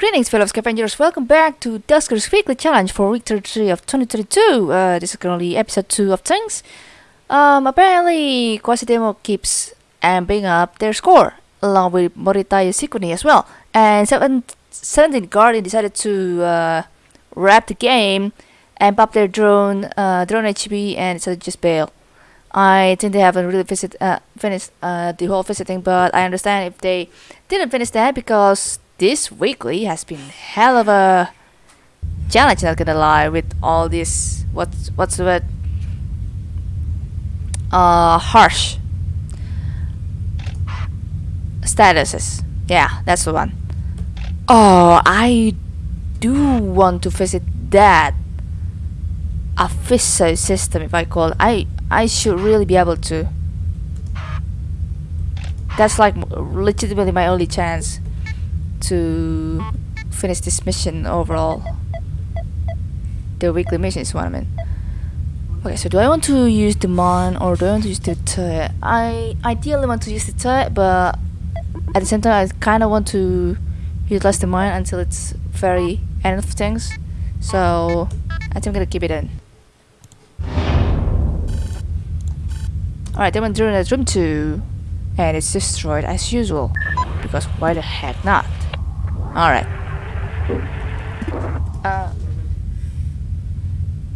Greetings fellow scavengers, welcome back to Dusker's Weekly Challenge for week 33 of 2022. Uh, this is currently episode 2 of things. Um, apparently Quasidemo keeps amping up their score, along with Morita Yoshikuni as well. And 7, 17 Guardian decided to uh, wrap the game, amp up their drone, uh, drone HP, and decided to just bail. I think they haven't really visit, uh, finished uh, the whole visiting, but I understand if they didn't finish that because this weekly has been hell of a challenge. Not gonna lie, with all this what's what's the word? Uh, harsh statuses. Yeah, that's the one. Oh, I do want to visit that official system, if I call. I I should really be able to. That's like legitimately my only chance to finish this mission overall. The weekly mission is what I mean. Okay, so do I want to use the mine or do I want to use the turret? I ideally want to use the turret, but at the same time I kind of want to utilize the mine until it's very end of things. So I think I'm gonna keep it in. Alright, then went through that room 2 and it's destroyed as usual. Because why the heck not? Alright. Uh,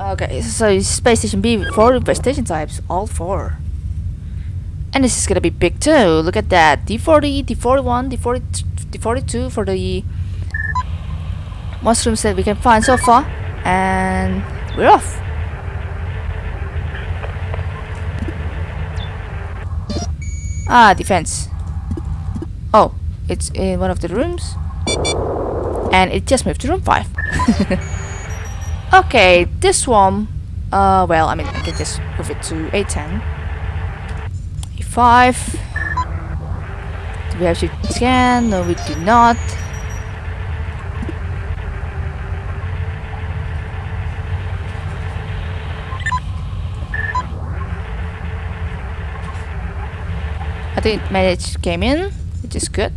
okay, so Space Station B, 4 investigation types, all 4. And this is gonna be big too, look at that. D40, D41, D40, D42 for the mushrooms that we can find so far. And we're off. Ah, defense. Oh, it's in one of the rooms. And it just moved to room 5. okay, this one... Uh, well, I mean, I can just move it to A10. A5. Do we have to scan? No, we do not. I think manage came in, which is good.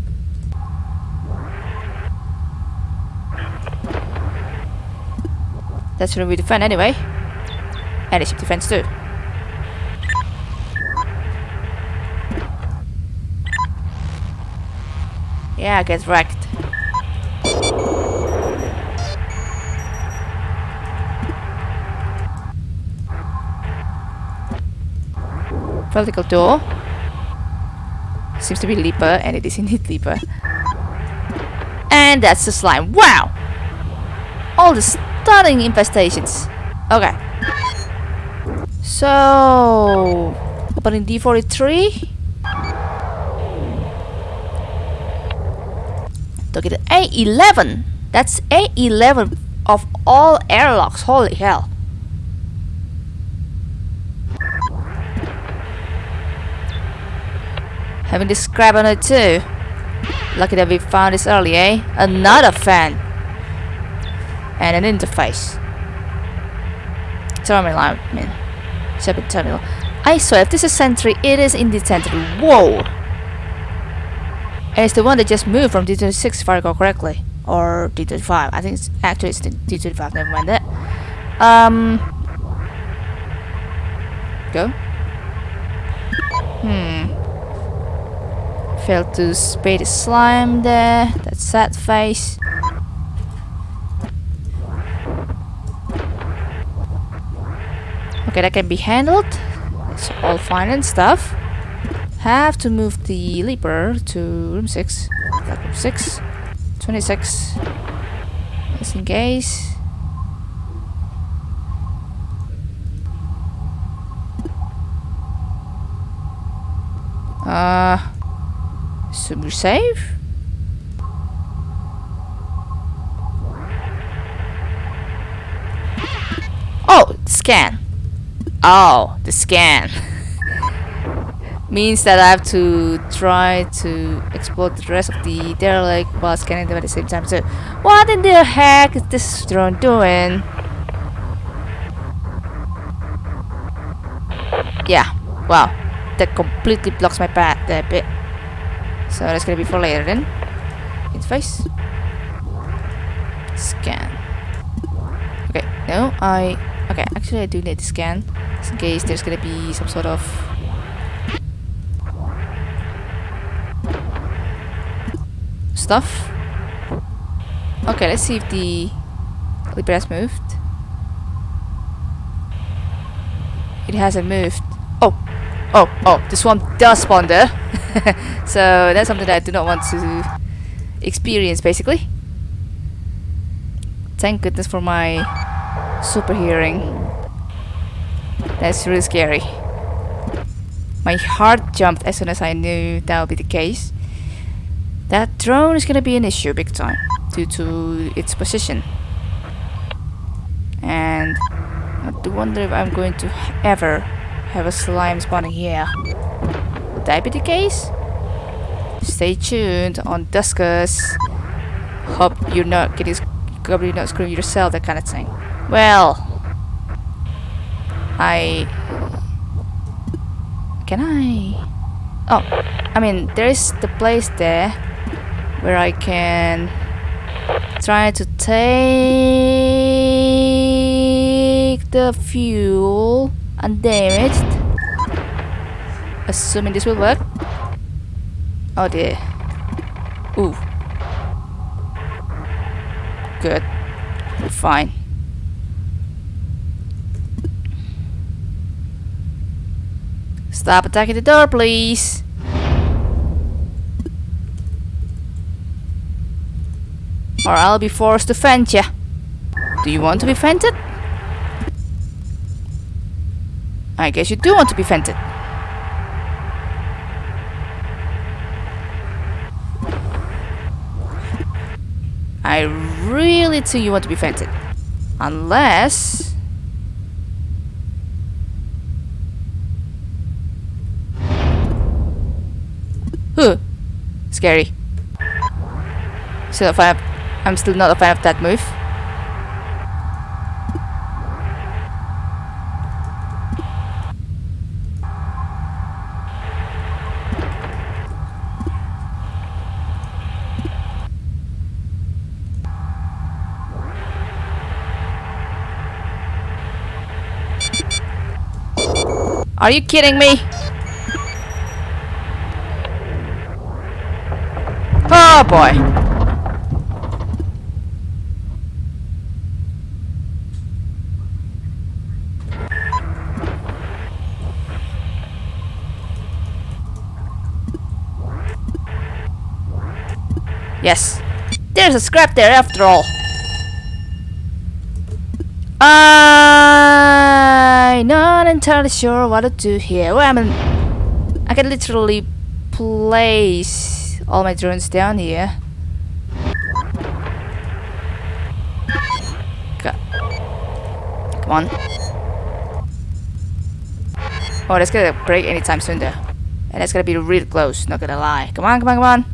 That's gonna be defend anyway. And it's defense too. Yeah, get wrecked. Vertical door. Seems to be Leaper, and it is indeed Leaper. And that's the slime. Wow! All the stunning infestations. Okay. So... Opening D43. Look at A11. That's A11 of all airlocks. Holy hell. Having this crab on it too. Lucky that we found this early, eh? Another fan. And an interface. Terminal, I mean. Terminal. I swear, if this is Sentry, it is indeed Sentry. Whoa! And it's the one that just moved from D26 if I recall correctly. Or D25. I think it's actually it's D25, never mind that. Um Go. Hmm. Failed to spade slime there. That sad face. Okay, that can be handled. It's all fine and stuff. Have to move the leaper to room 6. That room 6. 26. Just in case. Uh, super safe. Oh, scan. Oh, the scan. Means that I have to try to explore the rest of the derelict while scanning them at the same time. So, what in the heck is this drone doing? Yeah, wow. That completely blocks my path there bit. So that's gonna be for later then. Interface. Scan. Okay, no, I... Okay, actually I do need to scan. Just in case there's gonna be some sort of... Stuff. Okay, let's see if the Clipper has moved. It hasn't moved. Oh! Oh, oh, the swamp does spawn there. so that's something that I do not want to experience, basically. Thank goodness for my super hearing. That's really scary. My heart jumped as soon as I knew that would be the case. That drone is gonna be an issue big time due to its position. And I do wonder if I'm going to ever have a slime spawning here. Would that be the case? Stay tuned on Duskers. Hope you're not getting hope you're not screwing yourself, that kind of thing. Well, I can I? Oh, I mean, there's the place there where I can try to take the fuel undamaged. Assuming this will work. Oh dear. Ooh. Good. Fine. Stop attacking the door, please. Or I'll be forced to fend ya. Do you want to be fented? I guess you do want to be fented. I really think you want to be fented. Unless... Scary. Still a fan of, I'm still not a fan of that move. Are you kidding me? Oh boy. Yes. There's a scrap there after all. I'm not entirely sure what to do here. Well, I mean, I can literally place all my drones down here. Come on. Oh, that's gonna break anytime soon there. And that's gonna be real close, not gonna lie. Come on, come on, come on.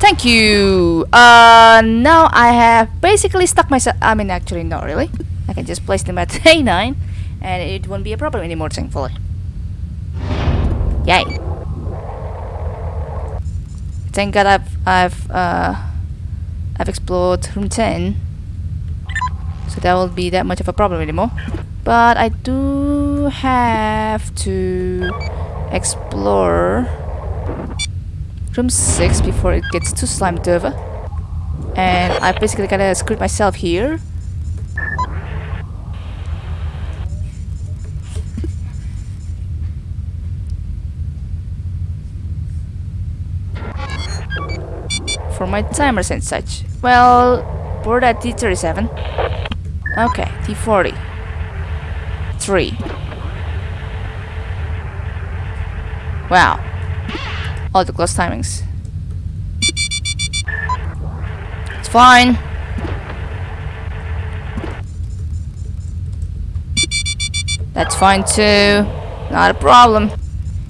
Thank you. Uh, now I have basically stuck myself. I mean, actually, not really. I can just place them at A9, and it won't be a problem anymore, thankfully. Yay! Thank God I've I've uh I've explored room 10, so that won't be that much of a problem anymore. But I do have to explore room 6 before it gets too slimed over. And I basically gotta screw myself here. For my timers and such. Well, board at T37. Okay, T40. 3. Wow all the close timings. It's fine. That's fine too. Not a problem.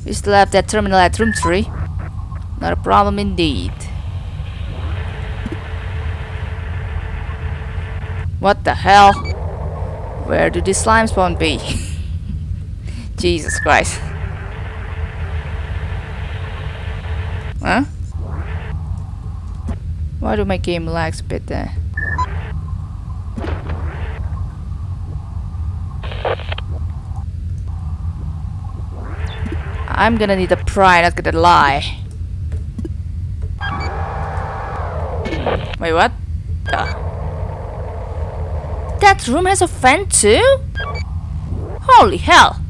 We still have that terminal at room 3. Not a problem indeed. What the hell? Where do these slime spawn be? Jesus Christ. Huh? Why do my game lags a bit there? I'm gonna need a pry, not gonna lie. Wait, what? Uh. That room has a fan too? Holy hell!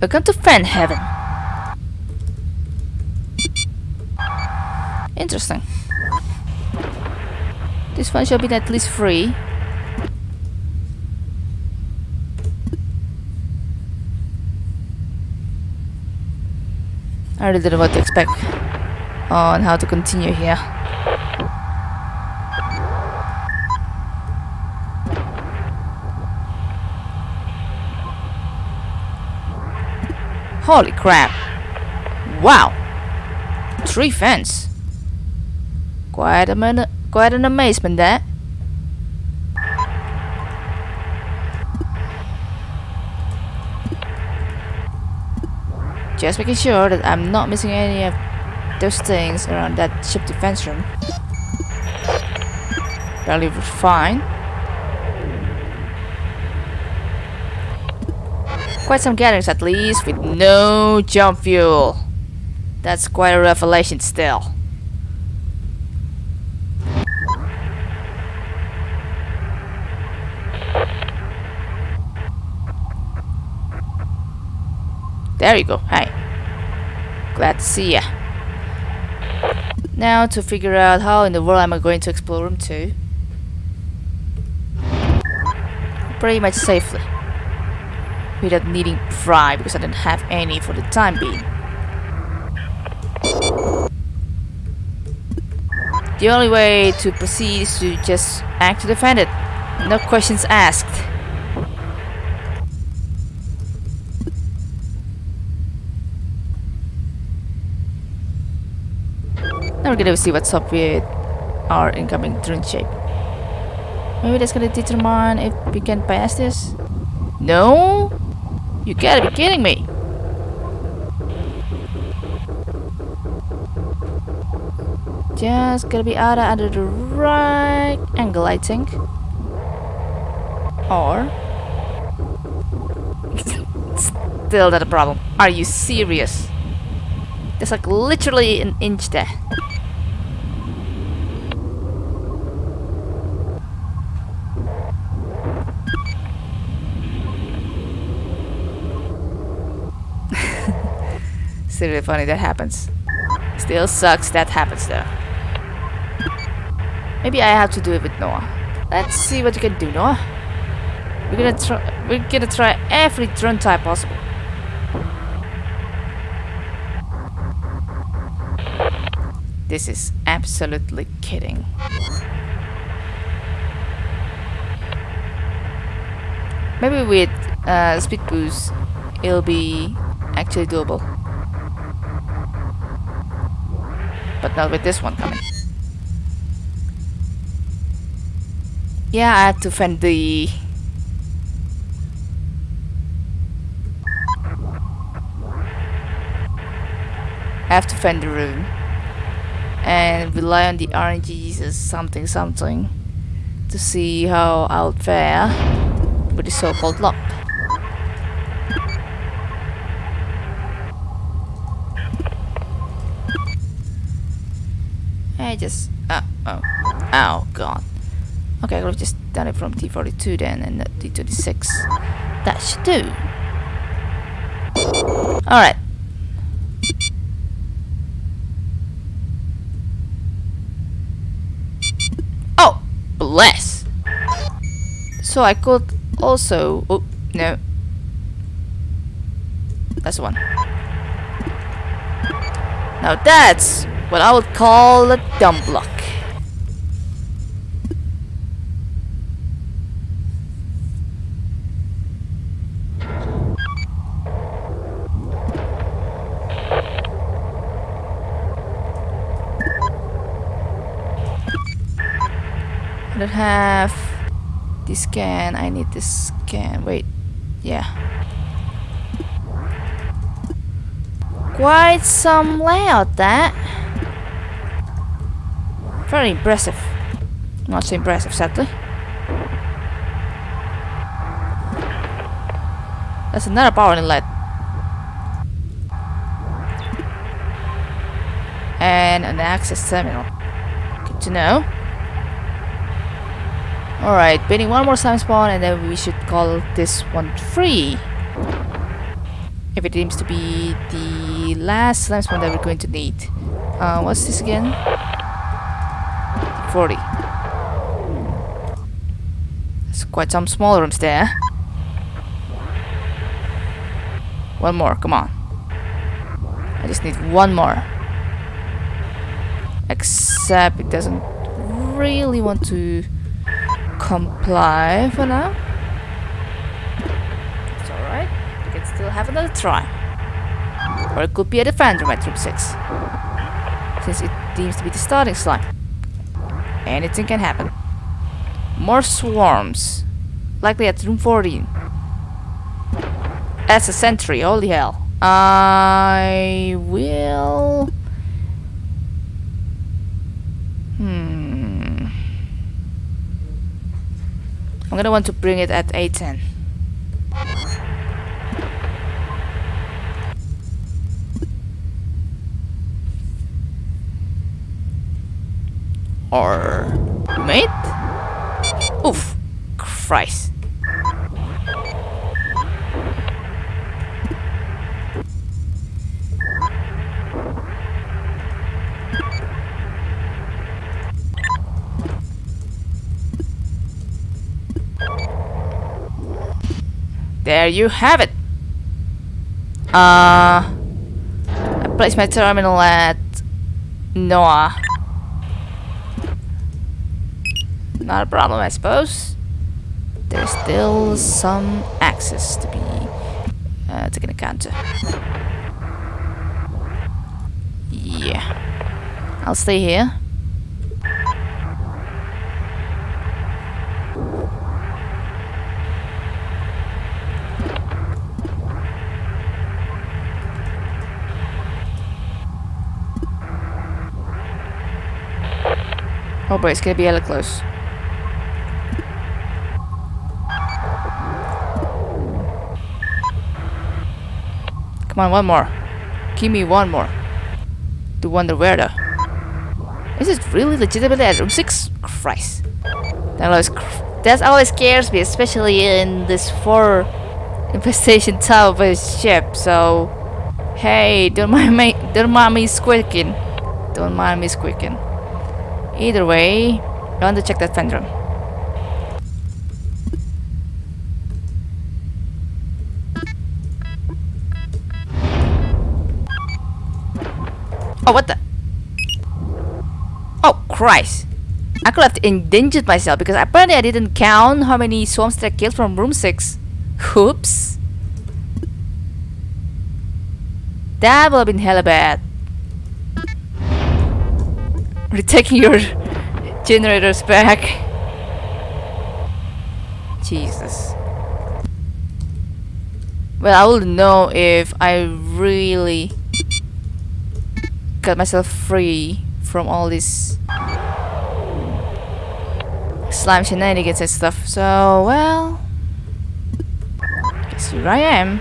Welcome to fan heaven. Interesting. This one shall be at least free. I really don't know what to expect on how to continue here. Holy crap! Wow! Three fans! Quite, a minute, quite an amazement there. Just making sure that I'm not missing any of those things around that ship defense room. Barely fine. Quite some gatherings at least, with no jump fuel. That's quite a revelation still. There you go. Hi. Glad to see ya. Now to figure out how in the world am I going to explore room 2. Pretty much safely. Without needing pry because I didn't have any for the time being. The only way to proceed is to just act to defend it. No questions asked. Now we're gonna see what's up with our incoming drone shape. Maybe that's gonna determine if we can pass this. No? You gotta be kidding me! Just gotta be out under the right angle, I think. Or... Still not a problem. Are you serious? There's like literally an inch there. Still really funny that happens. Still sucks that happens though. Maybe I have to do it with Noah. Let's see what you can do, Noah. We're gonna try. We're gonna try every drone type possible. This is absolutely kidding. Maybe with uh, speed boost, it'll be actually doable. With this one coming. Yeah, I have to fend the... I have to fend the room. And rely on the RNGs as something something. To see how I'll fare with the so-called lock. I just... Uh, oh. Oh, God. Okay, I could have just done it from T42 then and not T26. That should do. Alright. Oh! Bless! So I could also... Oh, no. That's the one. Now that's what I would call a dumb block. I don't have this scan. I need this scan. Wait. Yeah. quite some layout that. Very impressive. Not so impressive, sadly. That's another power inlet. And an access terminal. Good to know. Alright, building one more slime spawn and then we should call this one free. If it seems to be the last slime spawn that we're going to need. Uh, what's this again? 40. There's quite some small rooms there. Eh? One more, come on. I just need one more. Except it doesn't really want to comply for now. It's alright. We can still have another try. Or it could be a defender at room 6. Since it seems to be the starting slime. Anything can happen. More swarms. Likely at room 14. As a sentry, holy hell. I will... Hmm. I'm gonna want to bring it at A10. Or... Mate? Oof. Christ. There you have it. Uh, I place my terminal at Noah. Not a problem, I suppose. There's still some access to be uh, taken account of. Yeah. I'll stay here. Oh boy, it's gonna be hella close. Come on, one more. Give me one more. To wonder where the... Is it really legitimately at room 6? Christ. That always, that always scares me, especially in this 4 infestation tower based ship, so... Hey, don't mind me, don't mind me squeaking. Don't mind me squeaking. Either way, I want to check that vent Oh, what the? Oh, Christ. I could have endangered myself because apparently I didn't count how many swarms I killed from room 6. Oops. That would have been hella bad. We're taking your generators back. Jesus. Well, I will know if I really got myself free from all this slime shenanigans and stuff. So, well, guess here I am.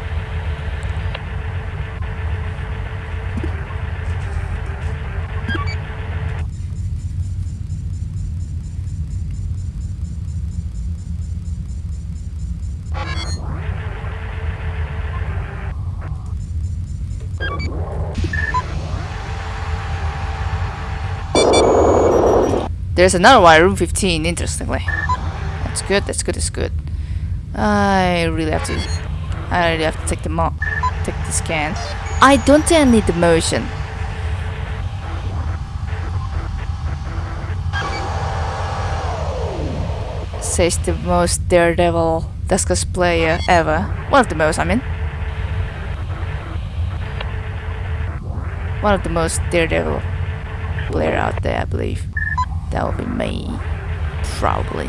There's another one, room 15, interestingly. That's good, that's good, that's good. I really have to... I really have to take the mo take the scan. I don't think I need the motion. Says the most daredevil Duskers player ever. One of the most, I mean. One of the most daredevil player out there, I believe that'll be me. Probably.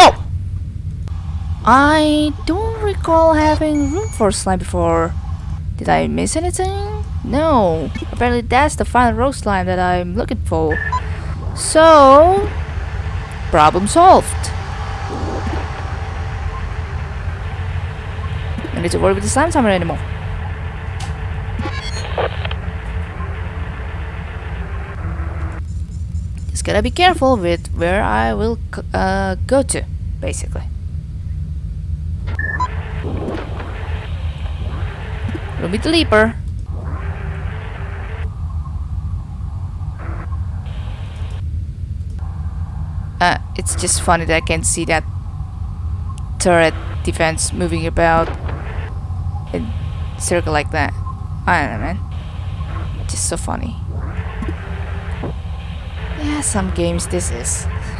Oh! I don't recall having room for slime before. Did I miss anything? No. Apparently that's the final rogue slime that I'm looking for. So, problem solved. No need to worry with the slime timer anymore. Just gotta be careful with where I will uh, go to, basically. Ruby the Leaper. Uh, it's just funny that I can see that turret defense moving about in circle like that. I don't know, man. Just so funny. Yeah, some games this is.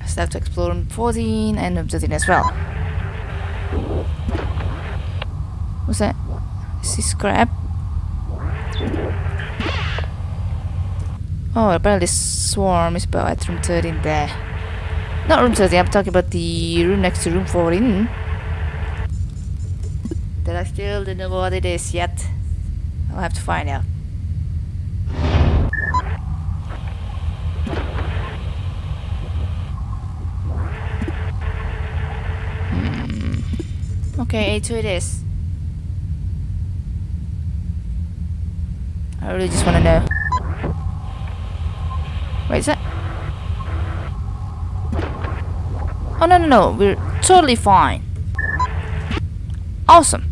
I still have to explore room 14 and room 13 as well. What's that? Is this scrap? Oh, apparently swarm is about at room 13 there. Not room 13, I'm talking about the room next to room 14. That I still don't know what it is yet. I'll have to find out. Hmm. Okay, A2 it is. I really just want to know. Wait, is that? Oh, no, no, no. We're totally fine. Awesome.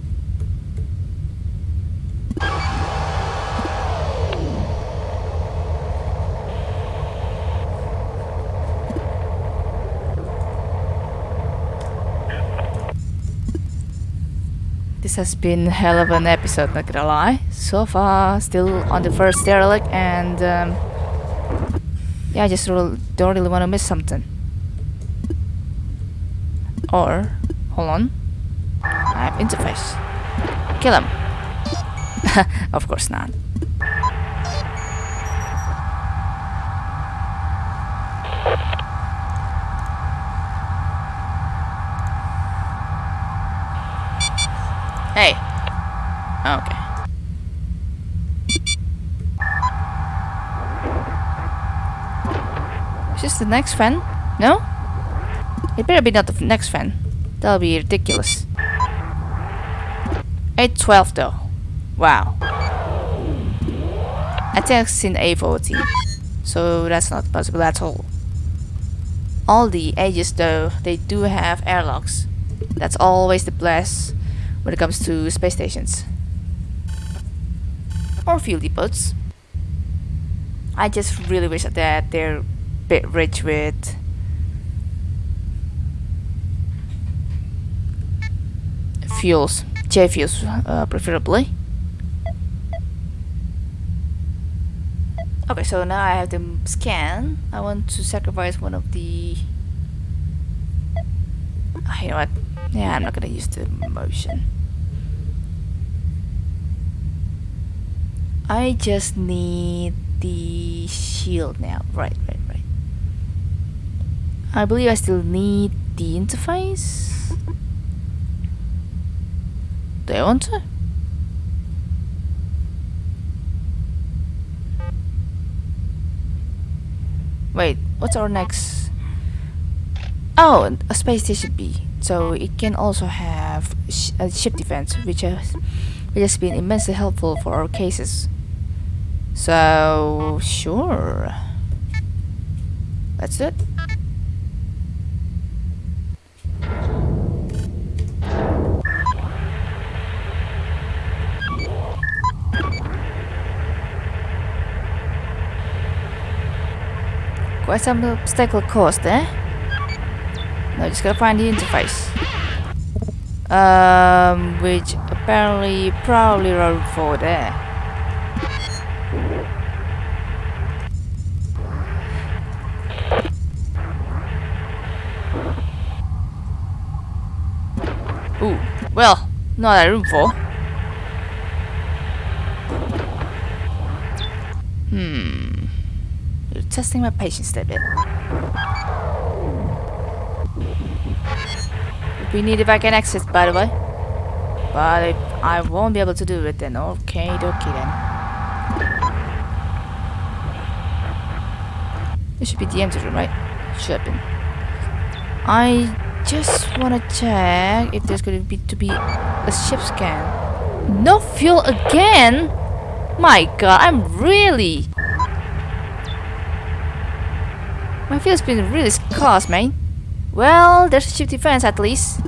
This has been hell of an episode, not gonna lie. So far, still on the first derelict, and um, yeah, I just don't really want to miss something. Or, hold on, I have interface. Kill him. of course not. Hey. Okay. Is this the next fan? No? It better be not the next fan. That'll be ridiculous. 812 though. Wow. I think I've seen A14. So that's not possible at all. All the Aegis though, they do have airlocks. That's always the plus when it comes to space stations. Or fuel depots. I just really wish that they're a bit rich with fuels, J fuels uh, preferably. Okay, so now I have the scan. I want to sacrifice one of the... Oh, you know what? Yeah, I'm not gonna use the motion. I just need the shield now. Right, right, right. I believe I still need the interface. To? Wait, what's our next? Oh, a space station B. So it can also have sh a ship defense, which has, which has been immensely helpful for our cases. So sure, let's do some obstacle course there. Now just gotta find the interface. Um, which apparently probably road for there. Ooh, well, not a room for. testing my patience a bit. We need a back can exit, by the way. But if I won't be able to do it then. Okay, dokie then. This should be the empty room, right? Should have been. I just wanna check if there's going to be to be a ship scan. No fuel again? My god, I'm really My field's been really scarce, man. Well, there's a ship defense at least.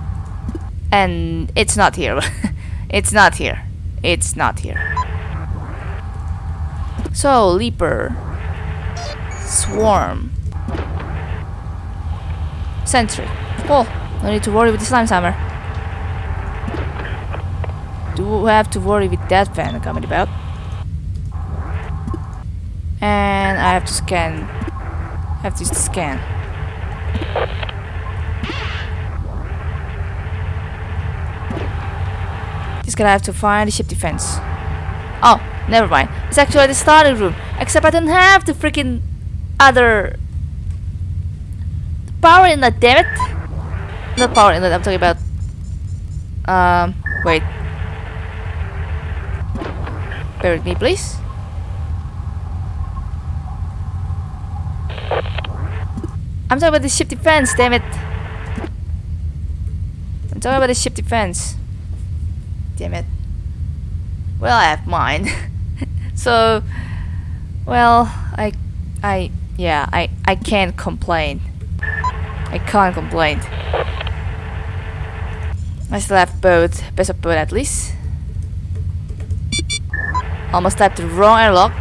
And it's not here. it's not here. It's not here. So, Leaper. Swarm. Sentry. Cool. No need to worry with the slime hammer. Do have to worry with that fan coming about. And I have to scan. Have to scan. Just gonna have to find the ship defense. Oh, never mind. It's actually the starting room. Except I don't have the freaking other power inlet, damn it! Not power in inlet, I'm talking about um wait. Bear with me please. I'm talking about the ship defense, damn it. I'm talking about the ship defense. Damn it. Well, I have mine. so, well, I, I, yeah, I, I can't complain. I can't complain. I still have both, best of both at least. Almost tapped the wrong airlock.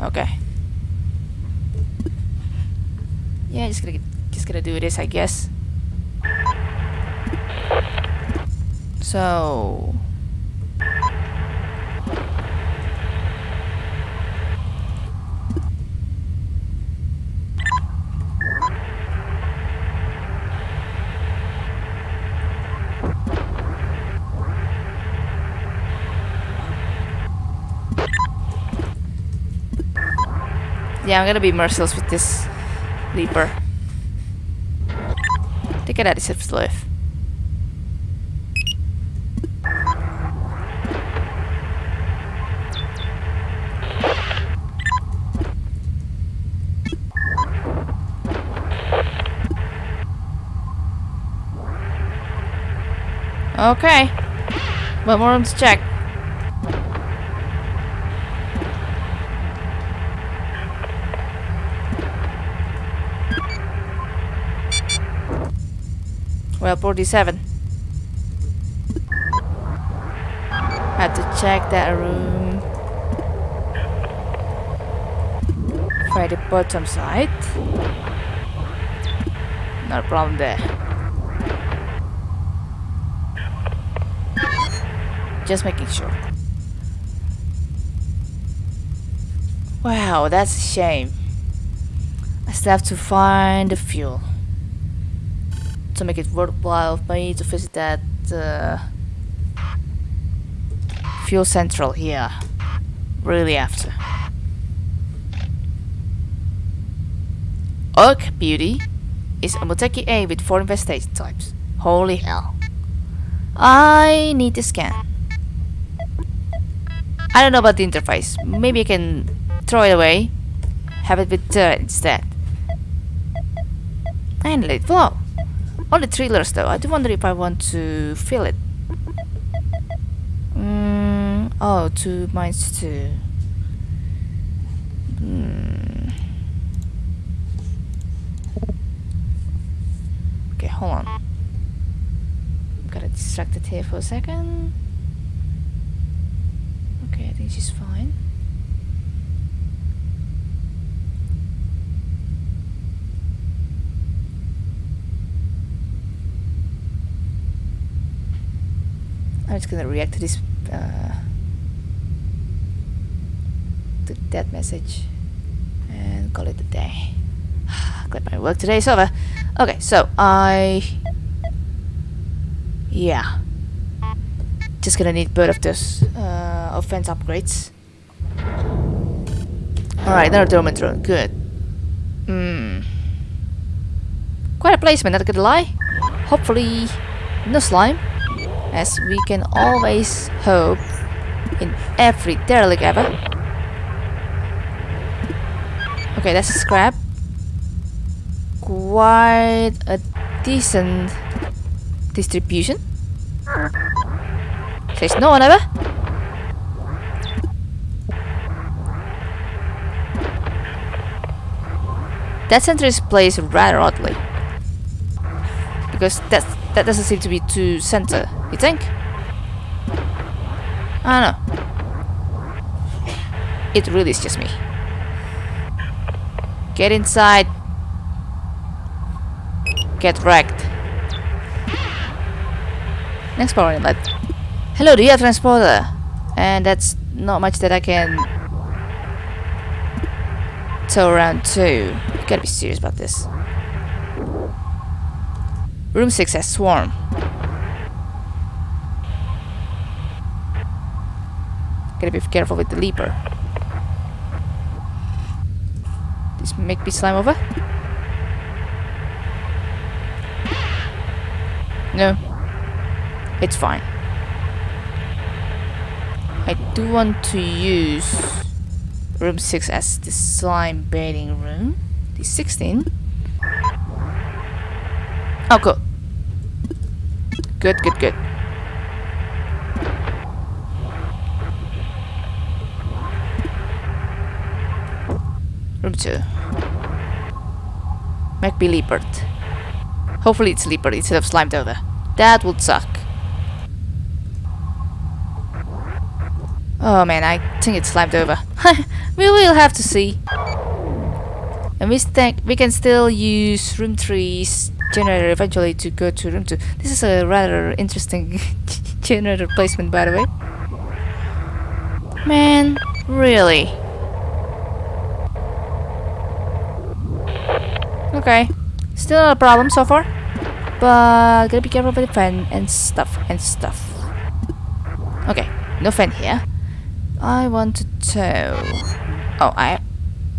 Okay. Yeah, just gonna just gonna do this, I guess. So. Yeah, I'm gonna be merciless with this leaper. Take it out of his life. Okay. One more room to check. Well, 47. Had to check that room. For the bottom side. Not a problem there. Just making sure. Wow, that's a shame. I still have to find the fuel to make it worthwhile for me to visit that uh, fuel central here. Really to. Oak Beauty is a Moteki A with four infestation types. Holy hell. I need to scan. I don't know about the interface. Maybe I can throw it away. Have it with uh, instead. And let it flow. Only thrillers though. I do wonder if I want to fill it. Mm, oh, two minus two. Mm. Okay, hold on. Got distracted here for a second. Okay, I think she's fine. I'm just gonna react to this uh, to that message and call it a day. Glad my work today is over. Okay, so I yeah just gonna need both of those uh, offense upgrades. Alright, another dormant drone. Good. Hmm. Quite a placement, not gonna lie. Hopefully, no slime. As we can always hope in every derelict ever. Okay, that's a scrap. Quite a decent distribution. There's no one ever. That center is placed rather oddly. Because that that doesn't seem to be too center, you think? I don't know. It really is just me. Get inside. Get wrecked. Next power inlet. Hello, do you have transporter? And that's not much that I can tow around too. You gotta be serious about this. Room 6 has swarm. Gotta be careful with the leaper. This make me slime over? No. It's fine. I do want to use room 6 as the slime baiting room. The 16. Oh, cool. Good, good, good. Room 2. MacB Leopard. Hopefully it's Leopard instead of Slimed over. That would suck. Oh man, I think it's slimed over. we will have to see. And we we can still use room 3's generator eventually to go to room 2. This is a rather interesting generator placement by the way. Man, really? Okay. Still not a problem so far. But gotta be careful with the fan and stuff and stuff. Okay, no fan here. I want to. Oh, I,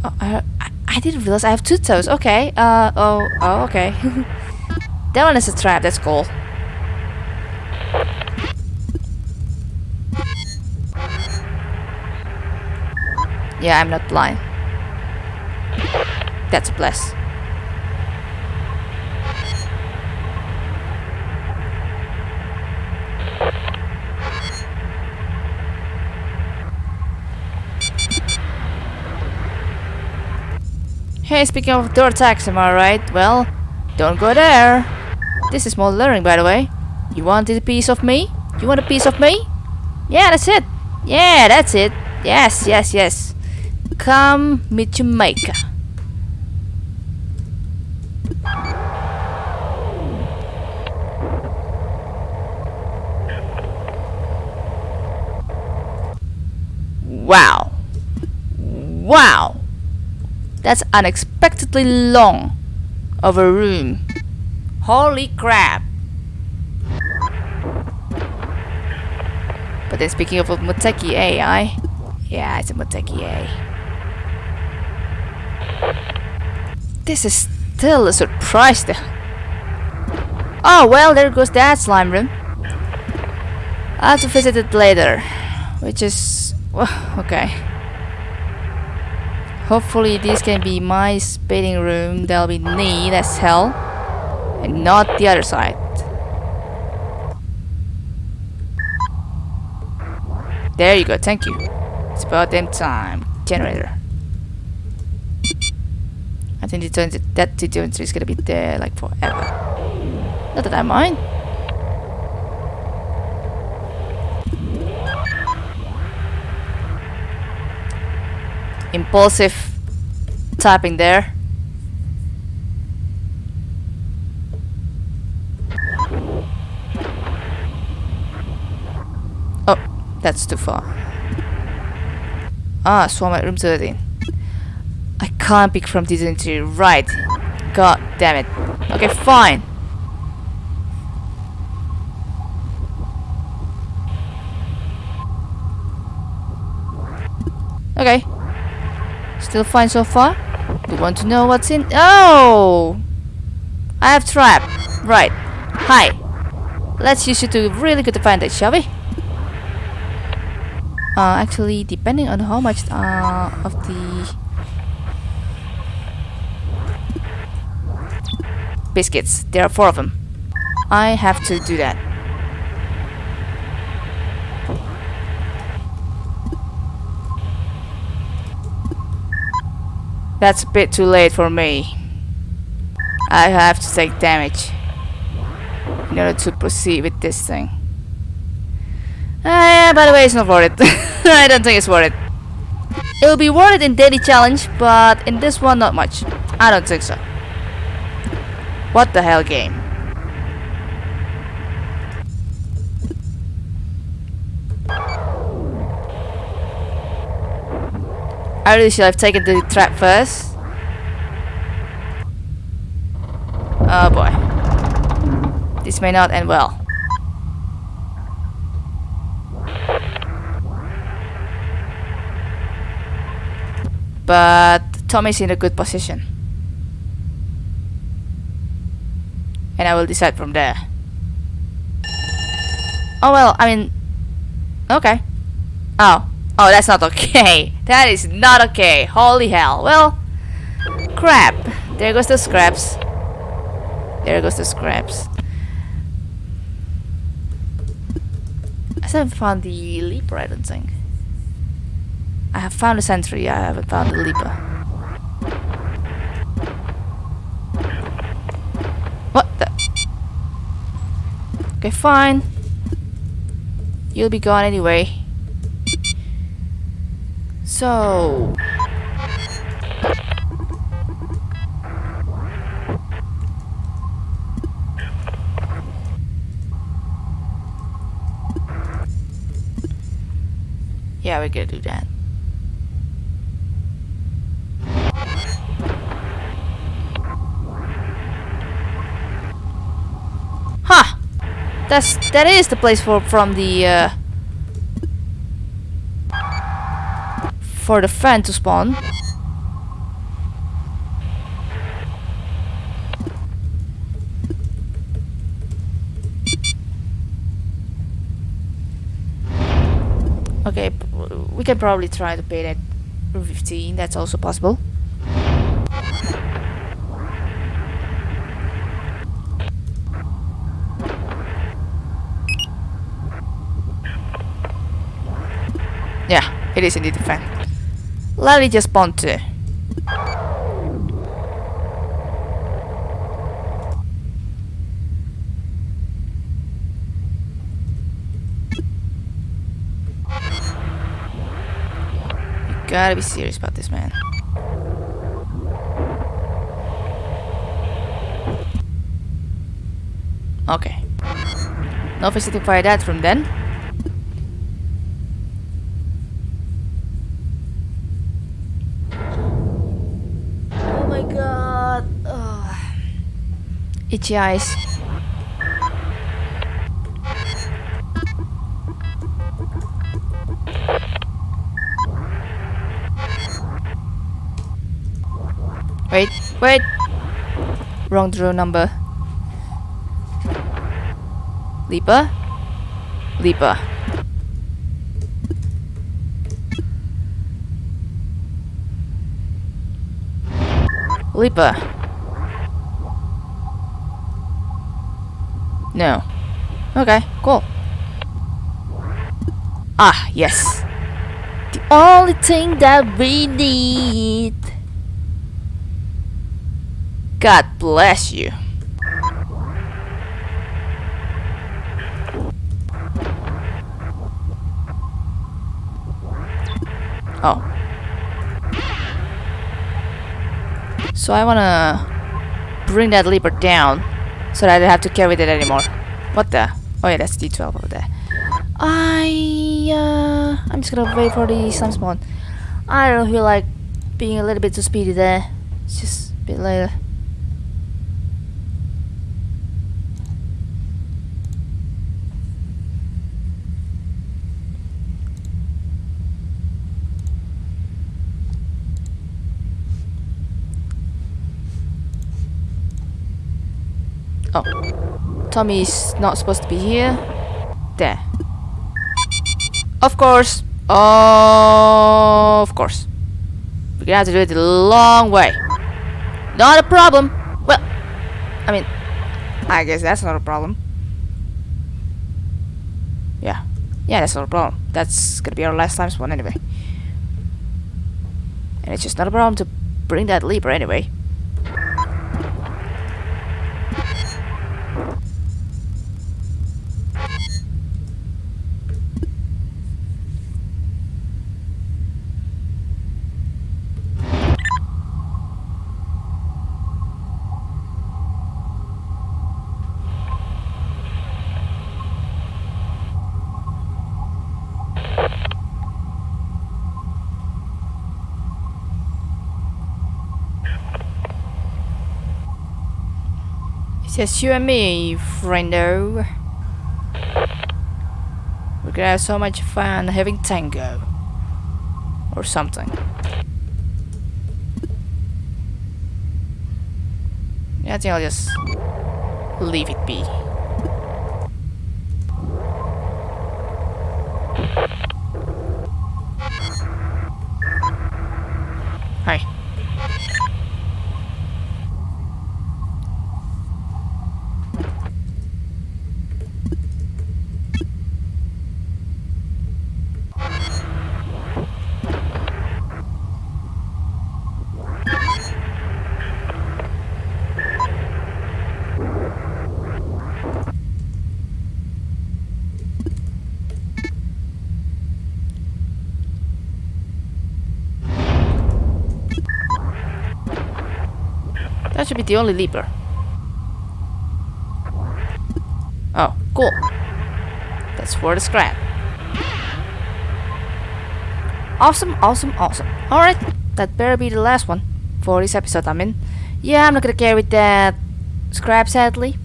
oh, I, I didn't realize I have two tows. Okay. Uh. Oh. Oh. Okay. that one is a trap. That's cool. Yeah, I'm not blind. That's a bless. Hey, speaking of door attacks, am I right? Well, don't go there. This is more learning, by the way. You wanted a piece of me? You want a piece of me? Yeah, that's it. Yeah, that's it. Yes, yes, yes. Come meet maker. Wow. Wow. That's unexpectedly long of a room. Holy crap. But then speaking of Moteki AI, yeah, it's a Moteki A. This is still a surprise though. Oh well, there goes that slime room. I'll have to visit it later. Which is... Well, okay. Hopefully this can be my spitting room. That'll be neat as hell. And not the other side. There you go, thank you. It's about damn time. Generator. I think the that generator is gonna be there like forever. Not that I mind. Impulsive typing there. Oh, that's too far. Ah, swarm at room 13. I can't pick from this entry, right. God damn it. Okay, fine. Okay. Still fine so far? You want to know what's in? Oh! I have trap. Right. Hi. Let's use it to really good advantage, shall we? Uh, actually, depending on how much uh, of the biscuits, there are four of them. I have to do that. That's a bit too late for me. I have to take damage in order to proceed with this thing. Uh, by the way, it's not worth it. I don't think it's worth it. It will be worth it in daily challenge, but in this one, not much. I don't think so. What the hell game? I really should have taken the trap first. Oh boy. This may not end well. But Tommy's in a good position. And I will decide from there. Oh well, I mean... Okay. Oh. Oh, that's not okay. That is not okay. Holy hell. Well, crap. There goes the scraps. There goes the scraps. I haven't found the leaper, I don't think. I have found the sentry, I haven't found the leaper. What the? Okay, fine. You'll be gone anyway. So... Yeah, we're gonna do that. Huh! That's that is the place for from the uh, for the fan to spawn. Okay, we can probably try to pay that 15, that's also possible. Yeah, it is indeed a fan. Let me just spawn too. gotta be serious about this, man. Okay. No visiting fire that from then. Itchy eyes. Wait, wait. Wrong draw number. Leaper? Leaper. Leaper. No. Okay, cool. Ah, yes. The only thing that we need. God bless you. Oh. So I wanna bring that leaper down so that I don't have to carry that anymore. What the? Oh yeah, that's D12 over there. I uh, I'm just gonna wait for the slime spawn. I don't feel like being a little bit too speedy there. It's just a bit later. Oh. Tommy's not supposed to be here. There. Of course. Oh, Of course. We're gonna have to do it the long way. Not a problem. Well, I mean, I guess that's not a problem. Yeah. Yeah, that's not a problem. That's gonna be our last time spawn anyway. And it's just not a problem to bring that leaper anyway. Just you and me, friendo. We're gonna have so much fun having tango. Or something. I think I'll just leave it be. Hi. That should be the only leaper. Oh, cool. That's for the scrap. Awesome, awesome, awesome. Alright, that better be the last one for this episode, I mean. Yeah, I'm not gonna carry that scrap sadly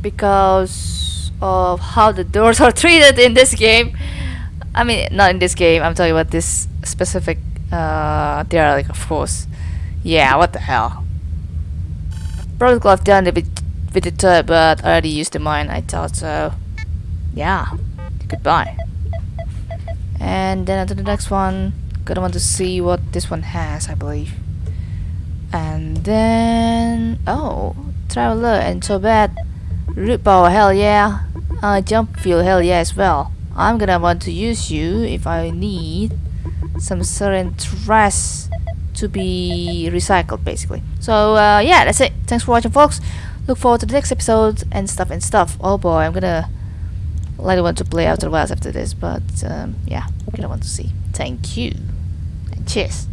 because of how the doors are treated in this game. I mean, not in this game, I'm talking about this specific uh, derelict, of course. Yeah, what the hell. Probably could have done it with, with the turret, but I already used the mine, I thought so. Yeah, goodbye. And then onto the next one. Gonna want to see what this one has, I believe. And then... Oh, Traveler and bad. Root power, hell yeah. Uh, jump fuel, hell yeah as well. I'm gonna want to use you if I need some certain trash to be recycled basically. So uh, yeah, that's it. Thanks for watching folks. Look forward to the next episode and stuff and stuff. Oh boy, I'm gonna likely want to play Outer Wilds after this, but um, yeah, I'm gonna want to see. Thank you and cheers.